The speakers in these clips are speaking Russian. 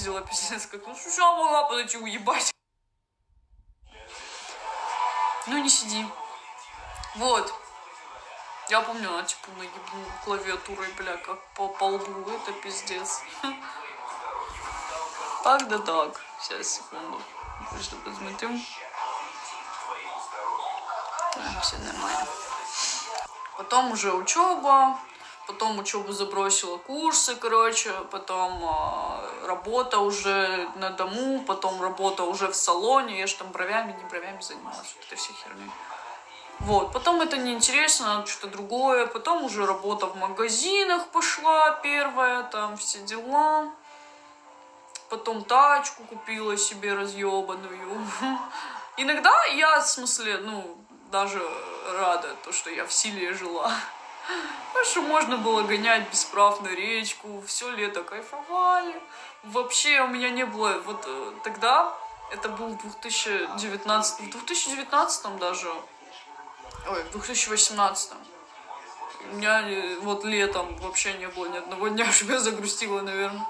пиздила, пиздец, как, ну, что могла подойти уебать? Ну, не сиди. Вот. Я помню, она типа наебну клавиатурой, бля, как по, по лбу. Это пиздец. Так да так. Сейчас, секунду. Просто посмотрим. Все нормально. Потом уже учеба. Потом учебу забросила курсы, короче. Потом э, работа уже на дому. Потом работа уже в салоне. Я же там бровями, не бровями занималась. Вот этой всей херней. Вот, потом это неинтересно, что-то другое. Потом уже работа в магазинах пошла первая, там все дела. Потом тачку купила себе разъебанную. Иногда я, в смысле, ну, даже рада, то, что я в силе жила. Потому что можно было гонять без прав на речку, все лето кайфовали. Вообще у меня не было, вот э, тогда, это был 2019, в 2019 даже, ой, в 2018 у меня э, вот летом вообще не было ни одного дня, чтобы я загрустила, наверное.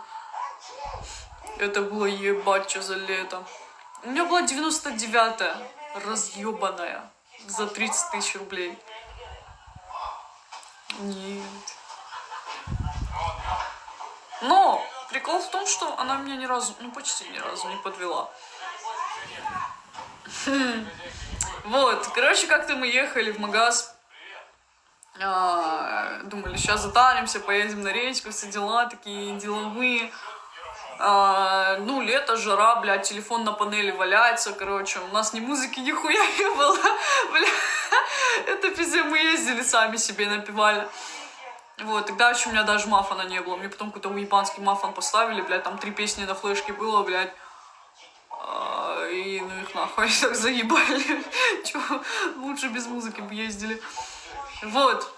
Это было ебать, что за лето. У меня была 99-я, разъебанная, за 30 тысяч рублей. Нет. Но прикол в том, что она меня ни разу, ну почти ни разу не подвела. Вот, короче, как-то мы ехали в магаз. А, думали, сейчас затаримся, поедем на речку, все дела такие деловые. А, ну, лето, жара, блядь, телефон на панели валяется, короче, у нас ни музыки, нихуя не было, бля, это пиздец, мы ездили сами себе напевали. Вот, тогда еще у меня даже мафана не было, мне потом какой-то уебанский мафан поставили, блядь, там три песни на флешке было, блядь, а, и ну их нахуй, так заебали, Чё, лучше без музыки бы ездили. Вот,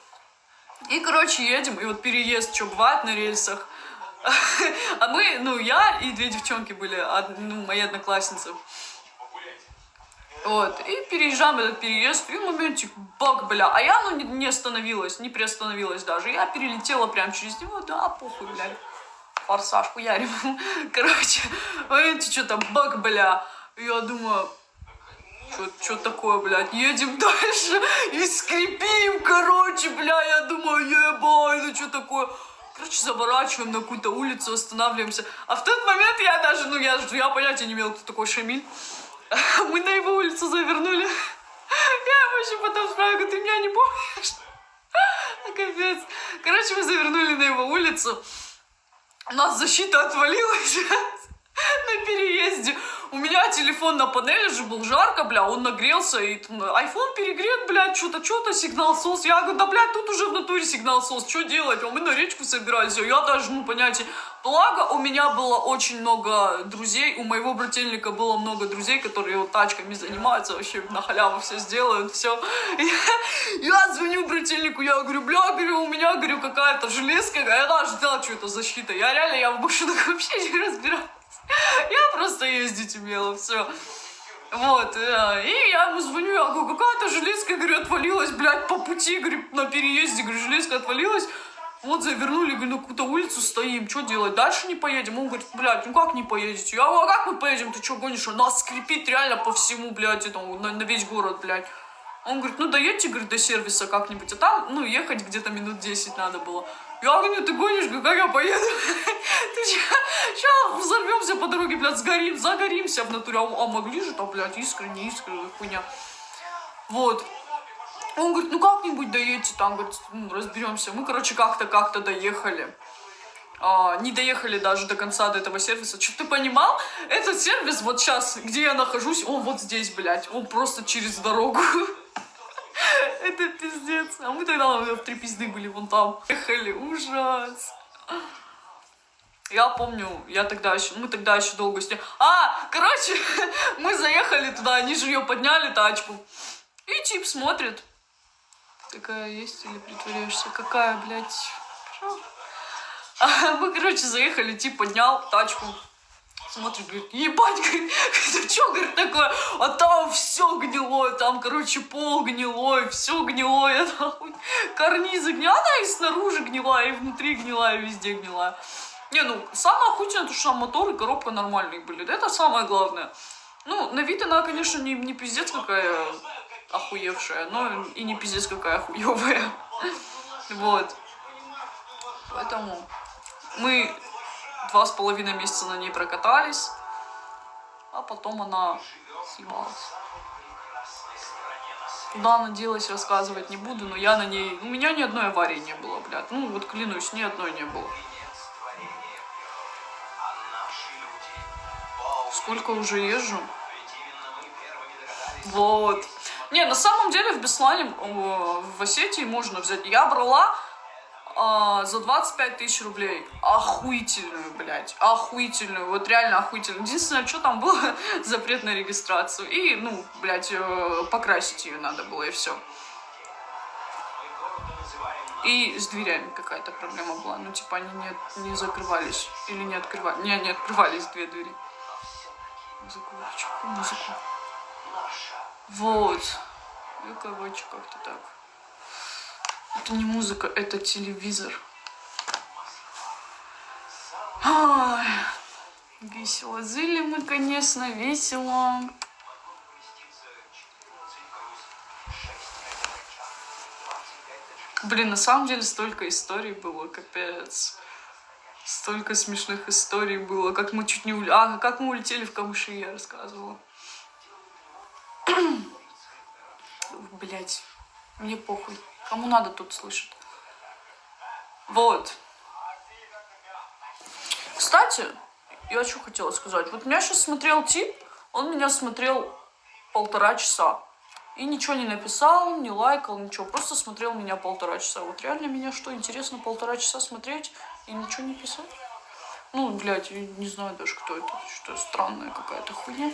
и, короче, едем, и вот переезд, что бывает на рельсах, а мы, ну, я и две девчонки были, ну, мои одноклассницы. Вот, и переезжаем этот переезд, и моментик, бак, бля, а я, ну, не, остановилась, не приостановилась даже, я перелетела прям через него, да, похуй, блядь, форсаж, хуярим, короче, моментик, что-то, бак, бля, я думаю, что такое, блядь, едем дальше и скрипим, короче, бля, я думаю, ебать, ну что такое, Короче, заворачиваем на какую-то улицу, останавливаемся. А в тот момент я даже, ну, я, я понятия не имела, кто такой Шамиль. Мы на его улицу завернули. Я вообще потом спрашиваю, ты меня не помнишь? Капец. Короче, мы завернули на его улицу. У нас защита отвалилась на переезде. У меня телефон на панели же был жарко, бля, он нагрелся, и iPhone перегрет, блядь, что-то, что-то, сигнал сос. Я говорю, да, блядь, тут уже в натуре сигнал сос, что делать? А мы на речку собирались, а я даже, ну, понятие. Благо, у меня было очень много друзей, у моего брательника было много друзей, которые вот тачками занимаются, вообще на халяву все сделают, все. Я, я звоню брательнику, я говорю, бля, говорю, у меня, говорю, какая-то железка, я даже знала, что это защита. Я реально, я в машинах вообще не разбираюсь. Я просто ездить умела, все. Вот, э, и я ему звоню, я говорю, какая-то железка, говорю, отвалилась, блядь, по пути, говорю, на переезде, говорю, железка отвалилась. Вот завернули, говорю, на какую-то улицу стоим, что делать, дальше не поедем? Он говорит, блядь, ну как не поедете? Я говорю, а как мы поедем, ты что гонишь? Нас скрипит реально по всему, блядь, этому, на, на весь город, блядь. Он говорит, ну доедьте, говорит, до сервиса как-нибудь, а там, ну, ехать где-то минут 10 надо было. Я говорю, ты гонишь, как я поеду? Ты сейчас взорвемся по дороге, блядь, сгорим, загоримся в натуре. А, а могли же там, блядь, искренне, искренне, хуйня. Вот. Он говорит, ну как-нибудь доедете, там, говорит, ну, разберемся. Мы, короче, как-то, как-то доехали. А, не доехали даже до конца до этого сервиса. Что ты понимал? Этот сервис вот сейчас, где я нахожусь, он вот здесь, блядь. Он просто через дорогу. Это пиздец. А мы тогда в три пизды были вон там. Ехали, ужас. Я помню, я тогда еще, мы тогда еще долго с ней... А, короче, мы заехали туда, они же ее подняли, тачку. И тип смотрит. Такая есть или притворяешься? Какая, блядь? А мы, короче, заехали, тип поднял тачку смотрит, говорит, ебать, говорит, это что, говорит, такое, а там все гнилое, там, короче, пол гнилой, все гнилое, нахуй, карнизы гнилые, она и снаружи гнилая, и внутри гнилая, и везде гнилая. Не, ну, самое охуительное, то, что там мотор и коробка нормальные были. Это самое главное. Ну, на вид она, конечно, не, не пиздец какая охуевшая, но и не пиздец какая хуевая. Вот. Поэтому мы два с половиной месяца на ней прокатались, а потом она съебалась. Куда она делась, рассказывать не буду, но я на ней... У меня ни одной аварии не было, блядь. Ну, вот клянусь, ни одной не было. Сколько уже езжу? Вот. Не, на самом деле в Беслане, в Осетии можно взять. Я брала а, за 25 тысяч рублей. Охуительную, блядь. Охуительную. Вот реально охуительную. Единственное, что там было, запрет на регистрацию. И, ну, блядь, э, покрасить ее надо было, и все. И с дверями какая-то проблема была. Ну, типа, они не, не закрывались. Или не открывались. Не, не открывались две двери. Музыку. Музыку. Вот. Ну, короче, как-то так. Это не музыка, это телевизор. Ой, весело. Зыли мы, конечно, весело. Блин, на самом деле столько историй было, капец. Столько смешных историй было, как мы чуть не улетели. А, как мы улетели в камыши, я рассказывала. Блять, мне похуй. Кому надо, тут слышит. Вот. Кстати, я что хотела сказать. Вот меня сейчас смотрел тип, он меня смотрел полтора часа. И ничего не написал, не лайкал, ничего. Просто смотрел меня полтора часа. Вот реально меня что, интересно полтора часа смотреть и ничего не писать? Ну, блядь, я не знаю даже, кто это. Что странная какая-то хуйня.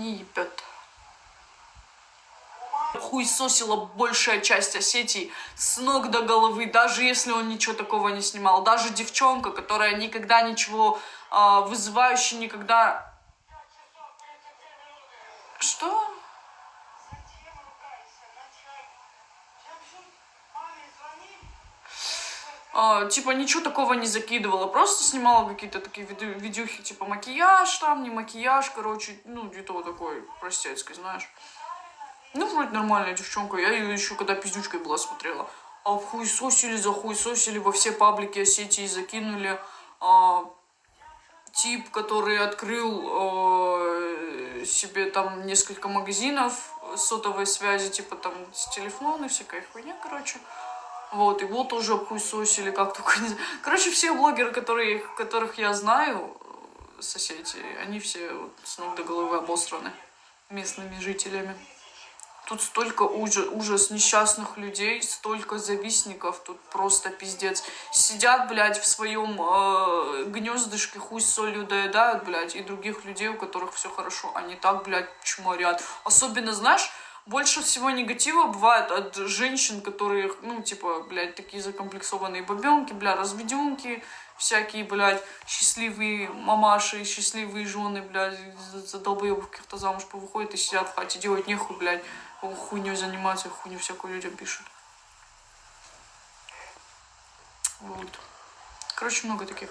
Не ебет. Хуесосила большая часть Осетии с ног до головы, даже если он ничего такого не снимал. Даже девчонка, которая никогда ничего э, вызывающе никогда... Что? Uh, типа ничего такого не закидывала, просто снимала какие-то такие видю видюхи, типа макияж там, не макияж, короче, ну, где-то вот такой простецкой, знаешь. Ну, вроде нормальная девчонка, я ее еще когда пиздючкой была смотрела. А хуесосили, захуесосили, во все паблики Осетии закинули. А, тип, который открыл э, себе там несколько магазинов сотовой связи, типа там с телефона, всякая хуйня, короче. Вот, его тоже обхуесосили, как только не Короче, все блогеры, которые, которых я знаю, э, соседи, они все вот с ног до головы обосраны местными жителями. Тут столько ужас, ужас несчастных людей, столько завистников, тут просто пиздец. Сидят, блядь, в своем э, гнездышке, хуй с солью доедают, блядь, и других людей, у которых все хорошо, они так, блядь, чморят. Особенно, знаешь, больше всего негатива бывает от женщин, которые, ну, типа, блядь, такие закомплексованные бабенки, бля, разведенки, всякие, блядь, счастливые мамаши, счастливые жены, блядь, за долбоебов каких-то замуж повыходят и сидят в хате, делать нехуй, блядь, хуйню заниматься, хуйню всякую людям пишут. Вот. Короче, много таких.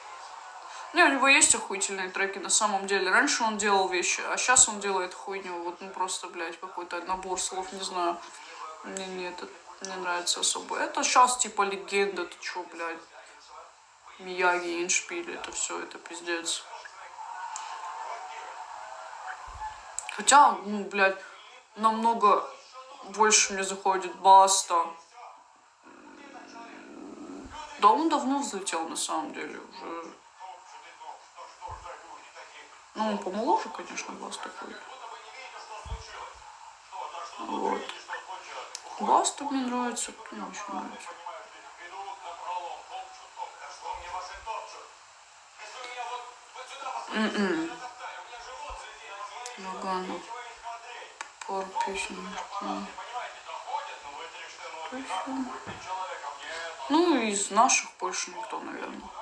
Не, у него есть охуительные треки на самом деле. Раньше он делал вещи, а сейчас он делает хуйню. Вот ну просто, блядь, какой-то набор слов, не знаю. Мне не, это не нравится особо. Это сейчас типа легенда, ты чё, блядь. Мияги, Иншпиль, это все, это пиздец. Хотя, ну, блядь, намного больше мне заходит Баста. Да, он давно взлетел, на самом деле, уже. Ну, он помоложе, конечно, Баста будет. Вот. Баста мне нравится, мне еще нравится. Ноггано. Пару песен. Ну, из наших больше никто, наверное.